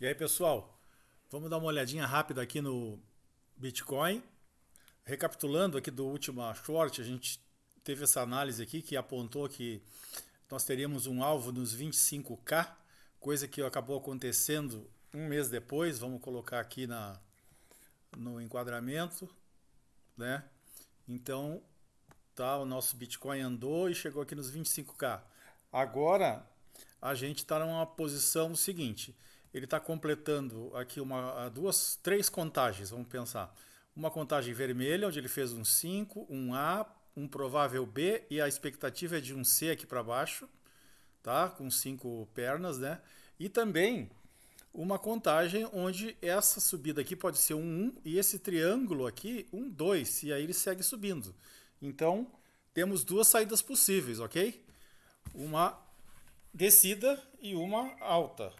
E aí, pessoal, vamos dar uma olhadinha rápida aqui no Bitcoin. Recapitulando aqui do último short, a gente teve essa análise aqui que apontou que nós teríamos um alvo nos 25k, coisa que acabou acontecendo um mês depois. Vamos colocar aqui na, no enquadramento, né? Então, tá, o nosso Bitcoin andou e chegou aqui nos 25k. Agora, a gente está numa posição seguinte, ele está completando aqui uma, duas, três contagens, vamos pensar. Uma contagem vermelha, onde ele fez um 5, um A, um provável B, e a expectativa é de um C aqui para baixo, tá? com cinco pernas, né? E também uma contagem onde essa subida aqui pode ser um 1 e esse triângulo aqui um 2, e aí ele segue subindo. Então, temos duas saídas possíveis, ok? Uma descida e uma alta.